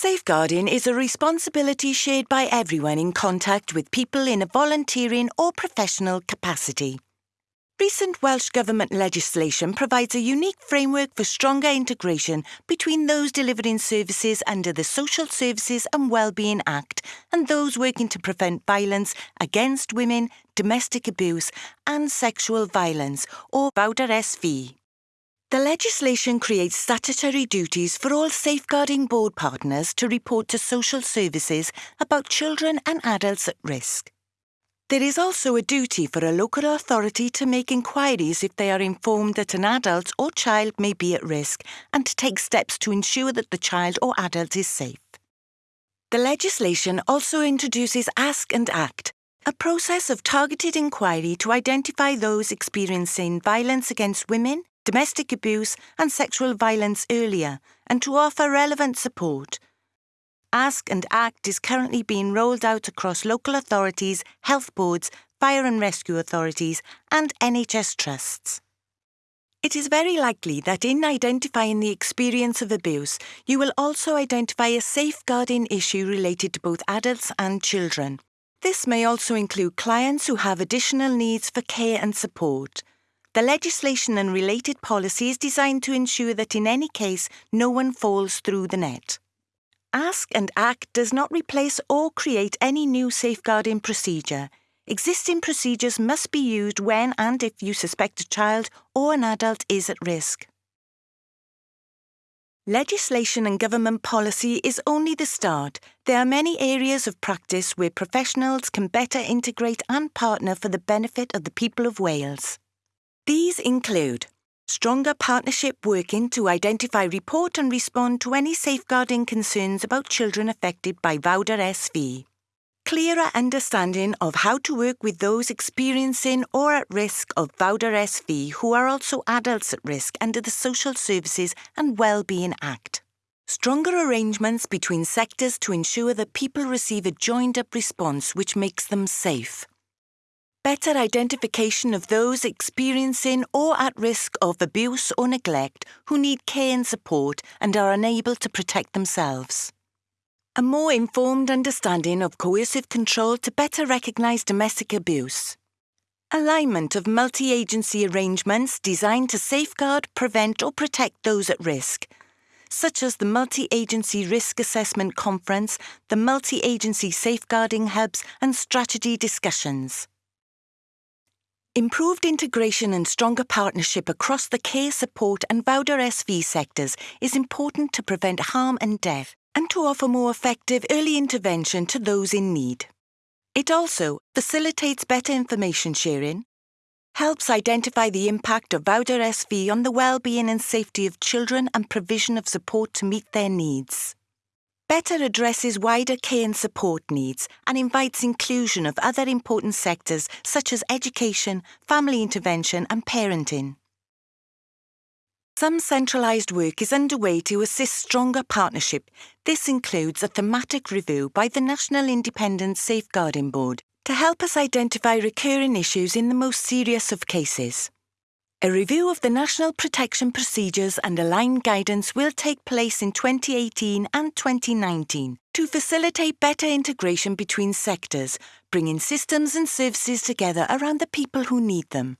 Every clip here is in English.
Safeguarding is a responsibility shared by everyone in contact with people in a volunteering or professional capacity. Recent Welsh Government legislation provides a unique framework for stronger integration between those delivering services under the Social Services and Wellbeing Act and those working to prevent violence against women, domestic abuse and sexual violence, or VAWDASV. The legislation creates statutory duties for all safeguarding board partners to report to social services about children and adults at risk. There is also a duty for a local authority to make inquiries if they are informed that an adult or child may be at risk and to take steps to ensure that the child or adult is safe. The legislation also introduces Ask and Act, a process of targeted inquiry to identify those experiencing violence against women, domestic abuse and sexual violence earlier and to offer relevant support. Ask and Act is currently being rolled out across local authorities, health boards, fire and rescue authorities, and NHS trusts. It is very likely that in identifying the experience of abuse, you will also identify a safeguarding issue related to both adults and children. This may also include clients who have additional needs for care and support. The legislation and related policy is designed to ensure that in any case, no one falls through the net. Ask and Act does not replace or create any new safeguarding procedure. Existing procedures must be used when and if you suspect a child or an adult is at risk. Legislation and government policy is only the start. There are many areas of practice where professionals can better integrate and partner for the benefit of the people of Wales. These include stronger partnership working to identify, report and respond to any safeguarding concerns about children affected by VAWDASV, clearer understanding of how to work with those experiencing or at risk of VAWDASV who are also adults at risk under the Social Services and Wellbeing Act. Stronger arrangements between sectors to ensure that people receive a joined up response which makes them safe better identification of those experiencing or at risk of abuse or neglect who need care and support and are unable to protect themselves. A more informed understanding of coercive control to better recognise domestic abuse. Alignment of multi agency arrangements designed to safeguard, prevent, or protect those at risk, such as the Multi Agency Risk Assessment Conference, the Multi Agency Safeguarding Hubs, and strategy discussions. Improved integration and stronger partnership across the care support and VAWDASV sectors is important to prevent harm and death and to offer more effective early intervention to those in need. It also facilitates better information sharing, helps identify the impact of VAWDASV on the well-being and safety of children and provision of support to meet their needs better addresses wider care and support needs and invites inclusion of other important sectors such as education, family intervention and parenting. Some centralised work is underway to assist stronger partnership. This includes a thematic review by the National Independent Safeguarding Board to help us identify recurring issues in the most serious of cases. A review of the National Protection Procedures and Aligned Guidance will take place in 2018 and 2019 to facilitate better integration between sectors, bringing systems and services together around the people who need them.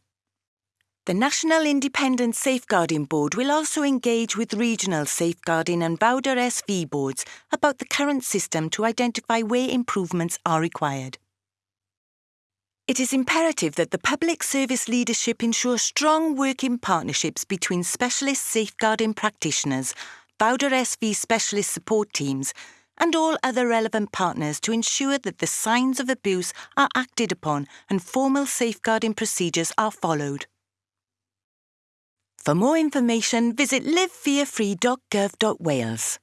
The National Independent Safeguarding Board will also engage with regional safeguarding and VAWDASV boards about the current system to identify where improvements are required. It is imperative that the public service leadership ensure strong working partnerships between specialist safeguarding practitioners, VAWDASV specialist support teams, and all other relevant partners to ensure that the signs of abuse are acted upon and formal safeguarding procedures are followed. For more information, visit livefearfree.gov.wales.